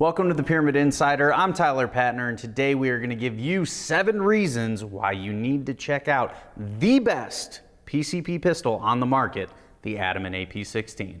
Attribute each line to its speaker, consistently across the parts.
Speaker 1: Welcome to the Pyramid Insider. I'm Tyler Patner, and today we are going to give you seven reasons why you need to check out the best PCP pistol on the market, the Ataman AP16.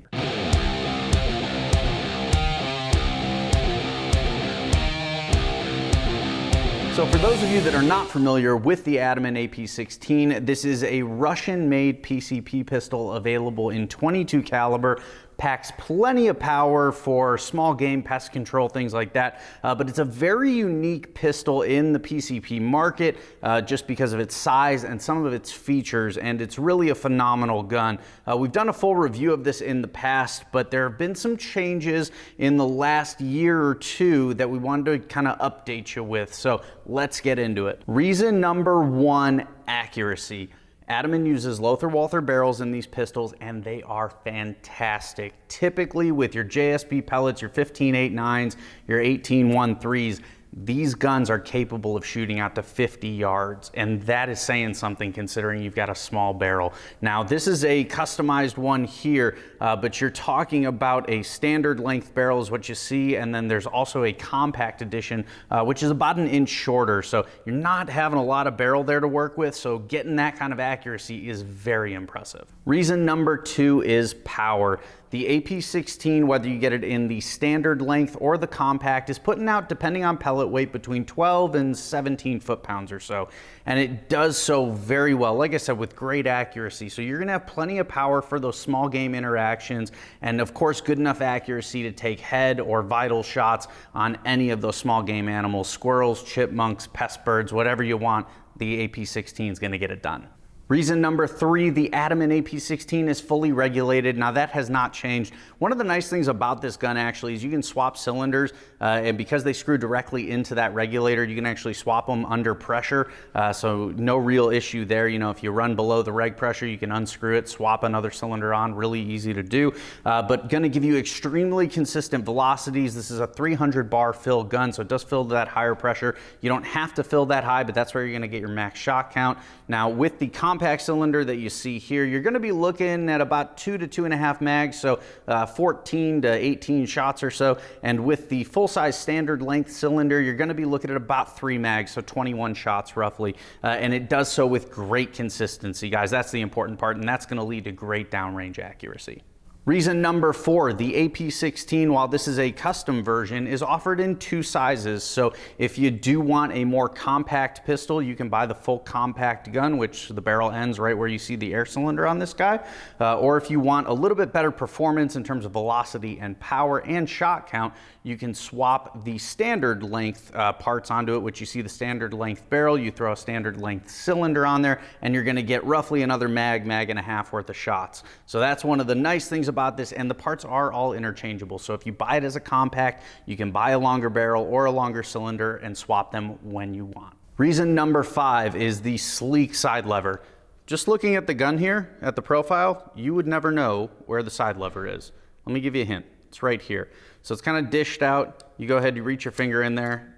Speaker 1: So for those of you that are not familiar with the Ataman AP16, this is a Russian-made PCP pistol available in 22 caliber packs plenty of power for small game pest control, things like that. Uh, but it's a very unique pistol in the PCP market uh, just because of its size and some of its features, and it's really a phenomenal gun. Uh, we've done a full review of this in the past, but there have been some changes in the last year or two that we wanted to kind of update you with. So let's get into it. Reason number one, accuracy. Ataman uses Lothar Walther barrels in these pistols and they are fantastic. Typically with your JSB pellets, your 15.89s, your 18.13s, these guns are capable of shooting out to 50 yards, and that is saying something considering you've got a small barrel. Now, this is a customized one here, uh, but you're talking about a standard length barrel is what you see, and then there's also a compact edition, uh, which is about an inch shorter. So you're not having a lot of barrel there to work with, so getting that kind of accuracy is very impressive. Reason number two is power. The AP16, whether you get it in the standard length or the compact, is putting out, depending on pellet weight, between 12 and 17 foot-pounds or so. And it does so very well, like I said, with great accuracy. So you're gonna have plenty of power for those small game interactions, and of course, good enough accuracy to take head or vital shots on any of those small game animals, squirrels, chipmunks, pest birds, whatever you want, the AP16 is gonna get it done. Reason number three, the Ataman AP16 is fully regulated. Now that has not changed. One of the nice things about this gun actually is you can swap cylinders uh, and because they screw directly into that regulator, you can actually swap them under pressure. Uh, so no real issue there. You know, if you run below the reg pressure, you can unscrew it, swap another cylinder on, really easy to do. Uh, but gonna give you extremely consistent velocities. This is a 300 bar fill gun, so it does fill to that higher pressure. You don't have to fill that high, but that's where you're gonna get your max shot count. Now with the compact cylinder that you see here, you're gonna be looking at about two to two and a half mags, so uh, 14 to 18 shots or so. And with the full-size standard length cylinder, you're gonna be looking at about three mags, so 21 shots roughly. Uh, and it does so with great consistency, guys. That's the important part, and that's gonna lead to great downrange accuracy. Reason number four, the AP16, while this is a custom version, is offered in two sizes. So if you do want a more compact pistol, you can buy the full compact gun, which the barrel ends right where you see the air cylinder on this guy. Uh, or if you want a little bit better performance in terms of velocity and power and shot count, you can swap the standard length uh, parts onto it, which you see the standard length barrel, you throw a standard length cylinder on there, and you're gonna get roughly another mag, mag and a half worth of shots. So that's one of the nice things about this, and the parts are all interchangeable. So if you buy it as a compact, you can buy a longer barrel or a longer cylinder and swap them when you want. Reason number five is the sleek side lever. Just looking at the gun here, at the profile, you would never know where the side lever is. Let me give you a hint. It's right here. So it's kind of dished out. You go ahead, you reach your finger in there,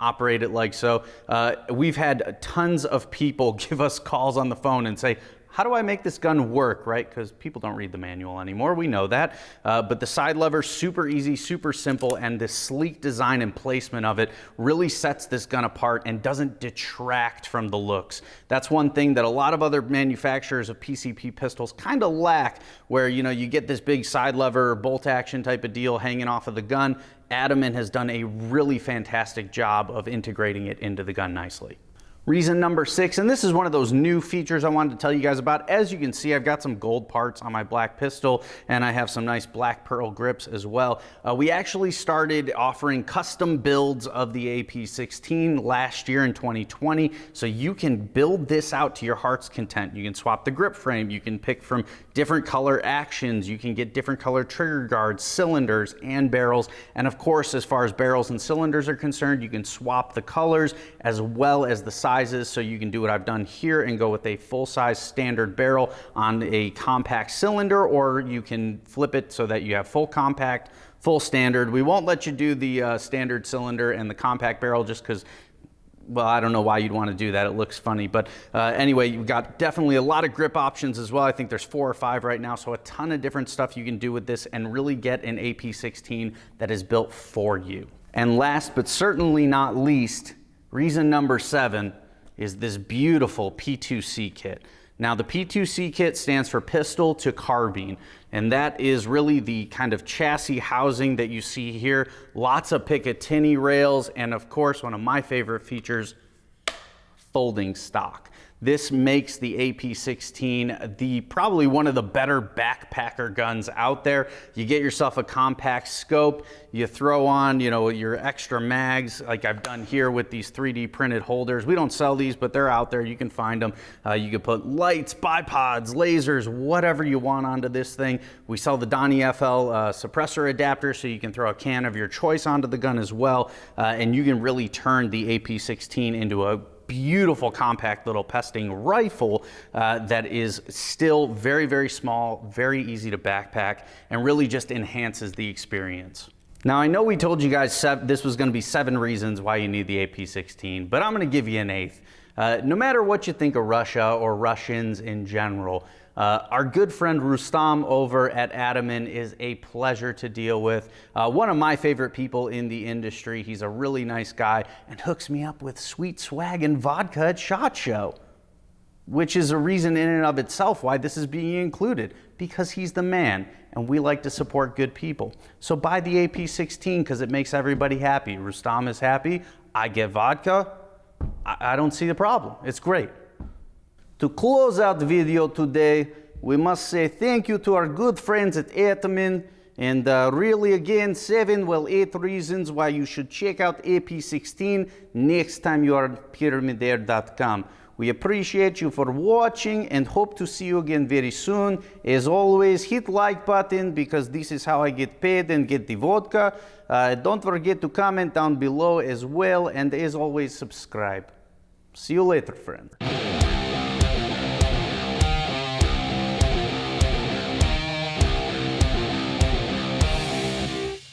Speaker 1: operate it like so. Uh, we've had tons of people give us calls on the phone and say, how do I make this gun work, right? Because people don't read the manual anymore, we know that. Uh, but the side lever, super easy, super simple, and the sleek design and placement of it really sets this gun apart and doesn't detract from the looks. That's one thing that a lot of other manufacturers of PCP pistols kind of lack, where you know you get this big side lever, bolt action type of deal hanging off of the gun. Ataman has done a really fantastic job of integrating it into the gun nicely. Reason number six, and this is one of those new features I wanted to tell you guys about. As you can see, I've got some gold parts on my black pistol, and I have some nice black pearl grips as well. Uh, we actually started offering custom builds of the AP16 last year in 2020, so you can build this out to your heart's content. You can swap the grip frame, you can pick from different color actions, you can get different color trigger guards, cylinders, and barrels. And of course, as far as barrels and cylinders are concerned, you can swap the colors as well as the size sizes, so you can do what I've done here and go with a full-size standard barrel on a compact cylinder, or you can flip it so that you have full compact, full standard. We won't let you do the uh, standard cylinder and the compact barrel just because well, I don't know why you'd want to do that. It looks funny. But uh, anyway, you've got definitely a lot of grip options as well. I think there's four or five right now. So a ton of different stuff you can do with this and really get an AP16 that is built for you. And last but certainly not least, reason number seven is this beautiful P2C kit. Now the P2C kit stands for pistol to carbine, and that is really the kind of chassis housing that you see here. Lots of Picatinny rails, and of course, one of my favorite features, folding stock. This makes the AP16 the probably one of the better backpacker guns out there. You get yourself a compact scope, you throw on, you know, your extra mags like I've done here with these 3D printed holders. We don't sell these, but they're out there. You can find them. Uh, you can put lights, bipods, lasers, whatever you want onto this thing. We sell the Donny FL uh, suppressor adapter so you can throw a can of your choice onto the gun as well. Uh, and you can really turn the AP16 into a beautiful compact little pesting rifle uh, that is still very, very small, very easy to backpack, and really just enhances the experience. Now, I know we told you guys this was gonna be seven reasons why you need the AP-16, but I'm gonna give you an eighth. Uh, no matter what you think of Russia or Russians in general, uh, our good friend Rustam over at Ataman is a pleasure to deal with. Uh, one of my favorite people in the industry. He's a really nice guy and hooks me up with sweet swag and vodka at SHOT Show, which is a reason in and of itself why this is being included because he's the man and we like to support good people. So buy the AP16 because it makes everybody happy. Rustam is happy. I get vodka. I, I don't see the problem. It's great. To close out the video today, we must say thank you to our good friends at Ataman and uh, really again, seven, well, eight reasons why you should check out AP16 next time you are at pyramidair.com. We appreciate you for watching and hope to see you again very soon. As always, hit like button because this is how I get paid and get the vodka. Uh, don't forget to comment down below as well. And as always, subscribe. See you later, friend.